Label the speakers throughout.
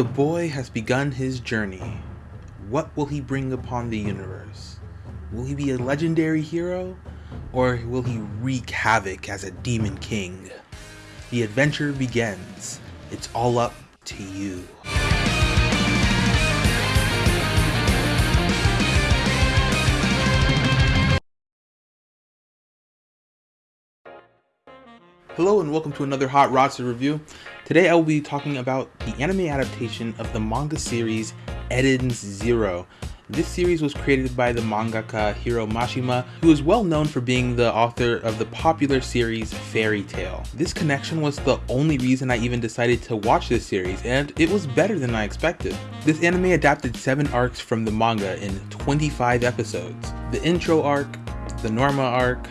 Speaker 1: The boy has begun his journey. What will he bring upon the universe? Will he be a legendary hero? Or will he wreak havoc as a demon king? The adventure begins. It's all up to you. Hello and welcome to another Hot Roster review. Today I will be talking about the anime adaptation of the manga series Eden's Zero. This series was created by the mangaka Hiro Mashima, who is well known for being the author of the popular series Fairy Tail. This connection was the only reason I even decided to watch this series, and it was better than I expected. This anime adapted 7 arcs from the manga in 25 episodes. The intro arc, the Norma arc,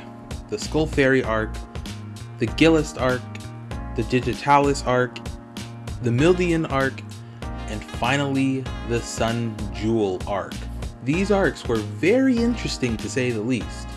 Speaker 1: the Skull Fairy arc, the Guilst arc, the Digitalis arc, the Mildian arc, and finally the Sun Jewel arc. These arcs were very interesting to say the least.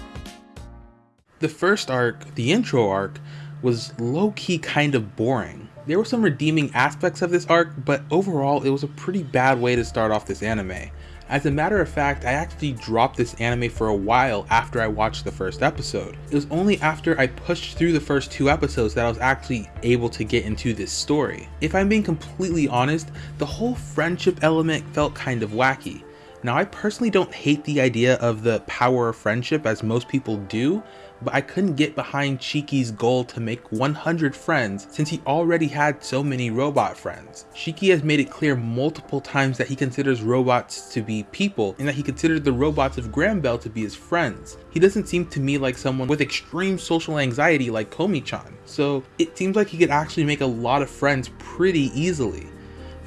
Speaker 1: The first arc, the intro arc, was low-key kind of boring. There were some redeeming aspects of this arc, but overall it was a pretty bad way to start off this anime. As a matter of fact, I actually dropped this anime for a while after I watched the first episode. It was only after I pushed through the first two episodes that I was actually able to get into this story. If I'm being completely honest, the whole friendship element felt kind of wacky. Now I personally don't hate the idea of the power of friendship as most people do, but I couldn't get behind Shiki's goal to make 100 friends since he already had so many robot friends. Shiki has made it clear multiple times that he considers robots to be people and that he considered the robots of Granbell to be his friends. He doesn't seem to me like someone with extreme social anxiety like Komi-chan, so it seems like he could actually make a lot of friends pretty easily.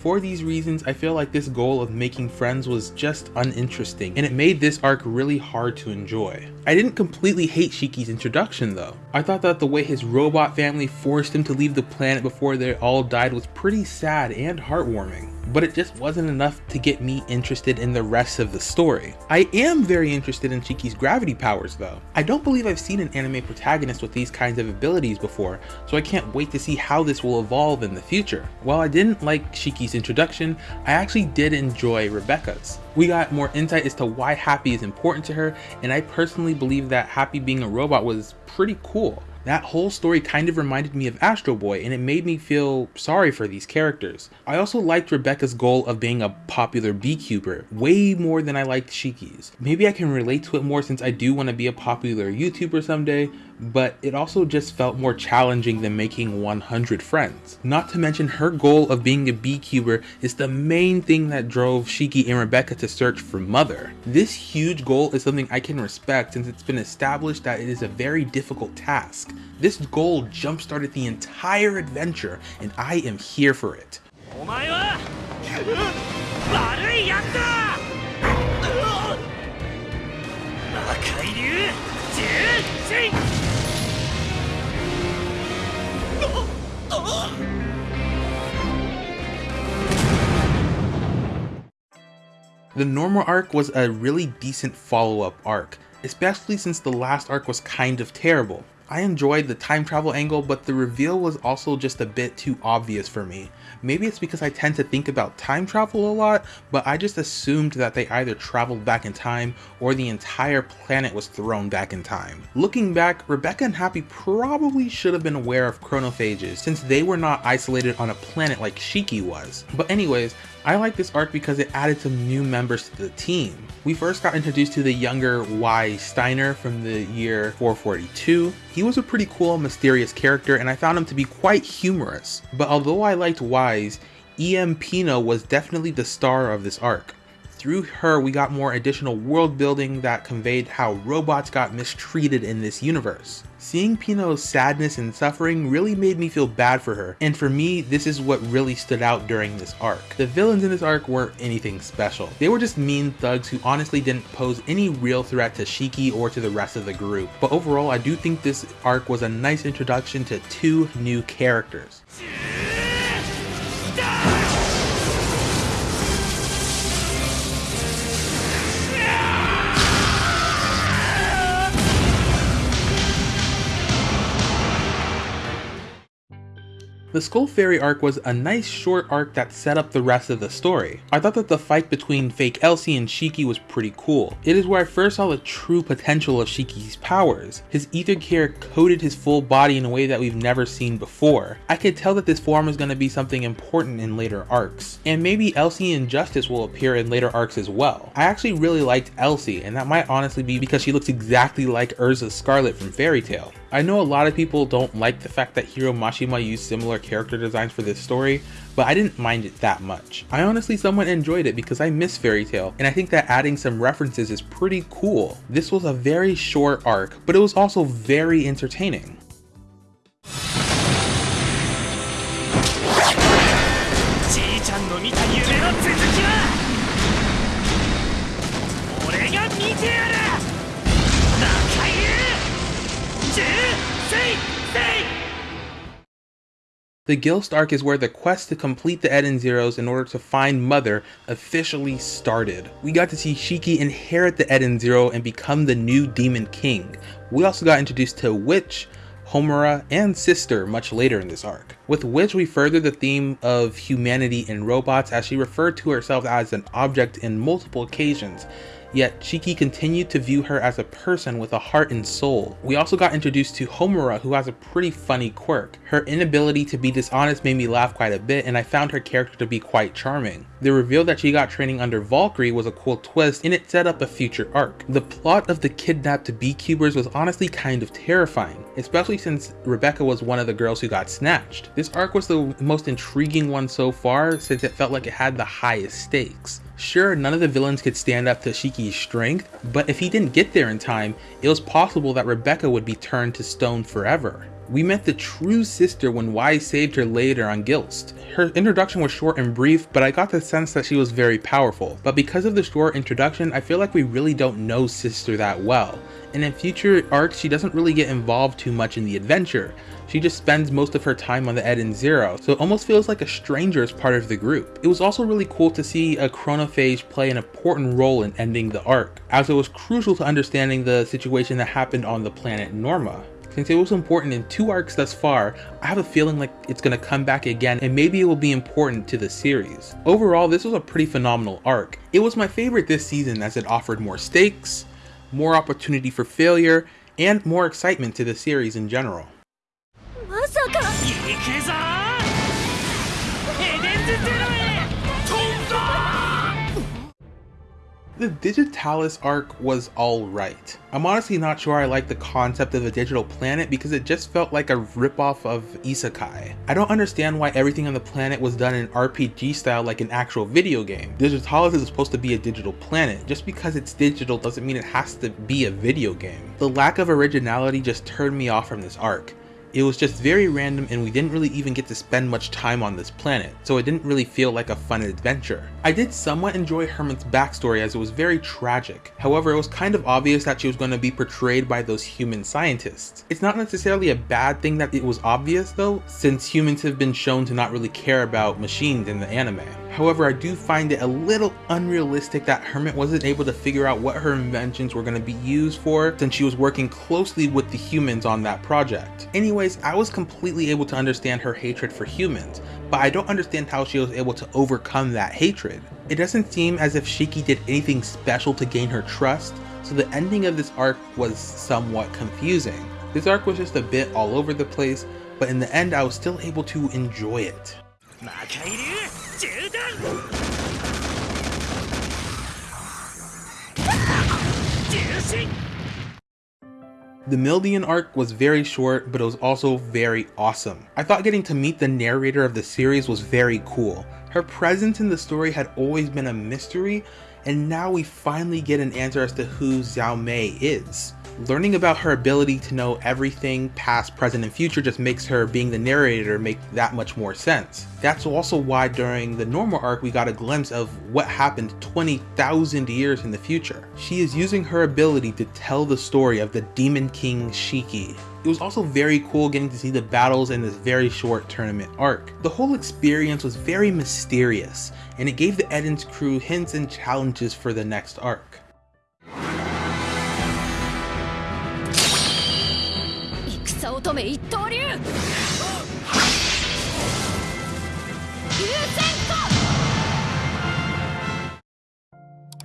Speaker 1: For these reasons, I feel like this goal of making friends was just uninteresting, and it made this arc really hard to enjoy. I didn't completely hate Shiki's introduction though. I thought that the way his robot family forced him to leave the planet before they all died was pretty sad and heartwarming but it just wasn't enough to get me interested in the rest of the story. I am very interested in Shiki's gravity powers though. I don't believe I've seen an anime protagonist with these kinds of abilities before, so I can't wait to see how this will evolve in the future. While I didn't like Shiki's introduction, I actually did enjoy Rebecca's. We got more insight as to why Happy is important to her, and I personally believe that Happy being a robot was pretty cool. That whole story kind of reminded me of Astro Boy and it made me feel sorry for these characters. I also liked Rebecca's goal of being a popular B-Cuber way more than I liked Shiki's. Maybe I can relate to it more since I do want to be a popular YouTuber someday, but it also just felt more challenging than making 100 friends. Not to mention her goal of being a B-Cuber is the main thing that drove Shiki and Rebecca to search for Mother. This huge goal is something I can respect since it's been established that it is a very difficult task. This goal jump-started the entire adventure and I am here for it. The Norma arc was a really decent follow-up arc, especially since the last arc was kind of terrible. I enjoyed the time travel angle, but the reveal was also just a bit too obvious for me. Maybe it's because I tend to think about time travel a lot, but I just assumed that they either traveled back in time or the entire planet was thrown back in time. Looking back, Rebecca and Happy probably should have been aware of chronophages since they were not isolated on a planet like Shiki was. But anyways, I like this arc because it added some new members to the team. We first got introduced to the younger Weisz Steiner from the year 442. He was a pretty cool, mysterious character and I found him to be quite humorous. But although I liked Weisz's, E.M. Pino was definitely the star of this arc. Through her, we got more additional world building that conveyed how robots got mistreated in this universe. Seeing Pino's sadness and suffering really made me feel bad for her, and for me, this is what really stood out during this arc. The villains in this arc weren't anything special. They were just mean thugs who honestly didn't pose any real threat to Shiki or to the rest of the group. But overall, I do think this arc was a nice introduction to two new characters. The Skull Fairy arc was a nice short arc that set up the rest of the story. I thought that the fight between fake Elsie and Shiki was pretty cool. It is where I first saw the true potential of Shiki's powers. His ether gear coated his full body in a way that we've never seen before. I could tell that this form is going to be something important in later arcs. And maybe Elsie and Justice will appear in later arcs as well. I actually really liked Elsie, and that might honestly be because she looks exactly like Erza Scarlet from Fairy Tail. I know a lot of people don't like the fact that Hiro Mashima used similar character designs for this story, but I didn't mind it that much. I honestly somewhat enjoyed it because I miss Fairy Tail, and I think that adding some references is pretty cool. This was a very short arc, but it was also very entertaining. The Guilst arc is where the quest to complete the Eden Zeros in order to find Mother officially started. We got to see Shiki inherit the Eden Zero and become the new Demon King. We also got introduced to Witch, Homura, and Sister much later in this arc. With Witch we further the theme of humanity in robots as she referred to herself as an object in multiple occasions, yet Shiki continued to view her as a person with a heart and soul. We also got introduced to Homura who has a pretty funny quirk. Her inability to be dishonest made me laugh quite a bit and I found her character to be quite charming. The reveal that she got training under Valkyrie was a cool twist and it set up a future arc. The plot of the kidnapped B-Cubers was honestly kind of terrifying, especially since Rebecca was one of the girls who got snatched. This arc was the most intriguing one so far since it felt like it had the highest stakes. Sure, none of the villains could stand up to Shiki's strength, but if he didn't get there in time, it was possible that Rebecca would be turned to stone forever. We met the true sister when Weisz saved her later on Guilst. Her introduction was short and brief, but I got the sense that she was very powerful. But because of the short introduction, I feel like we really don't know Sister that well. And in future arcs, she doesn't really get involved too much in the adventure. She just spends most of her time on the Eden Zero, so it almost feels like a stranger as part of the group. It was also really cool to see a chronophage play an important role in ending the arc, as it was crucial to understanding the situation that happened on the planet Norma. Since it was important in two arcs thus far, I have a feeling like it's going to come back again and maybe it will be important to the series. Overall, this was a pretty phenomenal arc. It was my favorite this season as it offered more stakes, more opportunity for failure, and more excitement to the series in general. The Digitalis arc was alright. I'm honestly not sure I like the concept of a digital planet because it just felt like a ripoff of Isekai. I don't understand why everything on the planet was done in RPG style like an actual video game. Digitalis is supposed to be a digital planet. Just because it's digital doesn't mean it has to be a video game. The lack of originality just turned me off from this arc. It was just very random and we didn't really even get to spend much time on this planet, so it didn't really feel like a fun adventure. I did somewhat enjoy Hermit's backstory as it was very tragic. However, it was kind of obvious that she was going to be portrayed by those human scientists. It's not necessarily a bad thing that it was obvious though, since humans have been shown to not really care about machines in the anime. However, I do find it a little unrealistic that Hermit wasn't able to figure out what her inventions were going to be used for since she was working closely with the humans on that project. I was completely able to understand her hatred for humans, but I don't understand how she was able to overcome that hatred. It doesn't seem as if Shiki did anything special to gain her trust, so the ending of this arc was somewhat confusing. This arc was just a bit all over the place, but in the end I was still able to enjoy it. The Mildian arc was very short, but it was also very awesome. I thought getting to meet the narrator of the series was very cool. Her presence in the story had always been a mystery, and now we finally get an answer as to who Xiao Mei is. Learning about her ability to know everything past, present, and future just makes her being the narrator make that much more sense. That's also why during the Norma arc we got a glimpse of what happened 20,000 years in the future. She is using her ability to tell the story of the Demon King Shiki. It was also very cool getting to see the battles in this very short tournament arc. The whole experience was very mysterious, and it gave the Eden's crew hints and challenges for the next arc.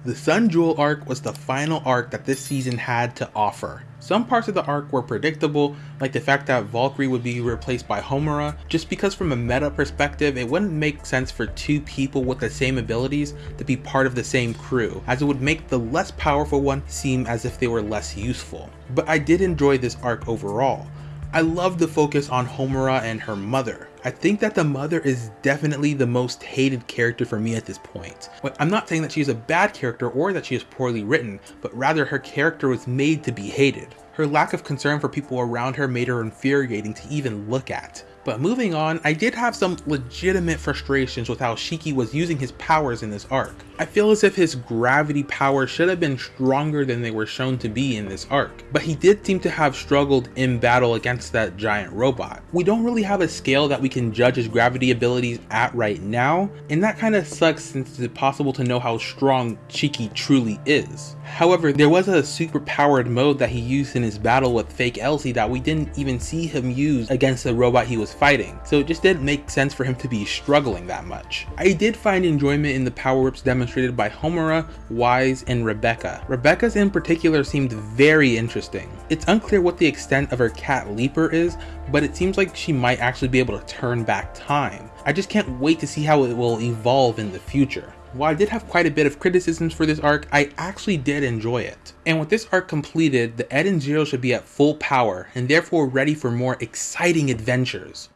Speaker 1: The Sun Jewel arc was the final arc that this season had to offer. Some parts of the arc were predictable, like the fact that Valkyrie would be replaced by Homura, just because from a meta perspective, it wouldn't make sense for two people with the same abilities to be part of the same crew, as it would make the less powerful one seem as if they were less useful. But I did enjoy this arc overall. I love the focus on Homura and her mother. I think that the mother is definitely the most hated character for me at this point. I'm not saying that she is a bad character or that she is poorly written, but rather her character was made to be hated. Her lack of concern for people around her made her infuriating to even look at. But moving on, I did have some legitimate frustrations with how Shiki was using his powers in this arc. I feel as if his gravity powers should have been stronger than they were shown to be in this arc, but he did seem to have struggled in battle against that giant robot. We don't really have a scale that we can judge his gravity abilities at right now, and that kind of sucks since it's possible to know how strong Shiki truly is. However, there was a super powered mode that he used in his battle with Fake Elsie that we didn't even see him use against the robot he was fighting, so it just didn't make sense for him to be struggling that much. I did find enjoyment in the power-ups demonstrated by Homura, Weisz, and Rebecca. Rebecca's in particular seemed very interesting. It's unclear what the extent of her cat leaper is, but it seems like she might actually be able to turn back time. I just can't wait to see how it will evolve in the future. While I did have quite a bit of criticisms for this arc, I actually did enjoy it. And with this arc completed, the Eden Zero should be at full power, and therefore ready for more exciting adventures.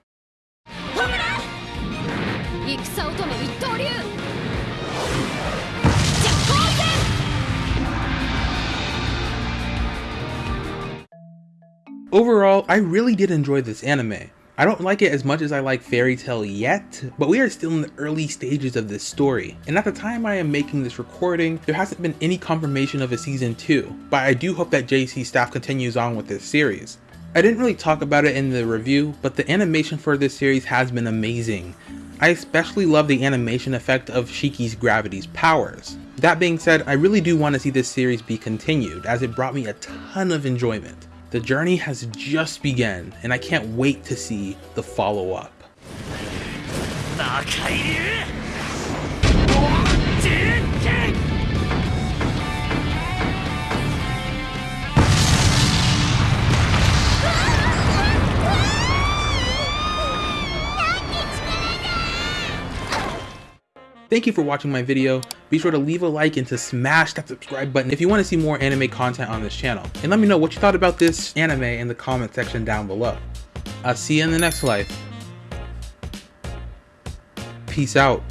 Speaker 1: Overall, I really did enjoy this anime. I don't like it as much as I like Fairy Tail yet, but we are still in the early stages of this story, and at the time I am making this recording, there hasn't been any confirmation of a season 2, but I do hope that J.C.Staff continues on with this series. I didn't really talk about it in the review, but the animation for this series has been amazing. I especially love the animation effect of Shiki's gravity's powers. That being said, I really do want to see this series be continued, as it brought me a ton of enjoyment. The journey has just begun, and I can't wait to see the follow-up. Thank you for watching my video. Be sure to leave a like and to smash that subscribe button if you want to see more anime content on this channel. And let me know what you thought about this anime in the comment section down below. I'll see you in the next life. Peace out.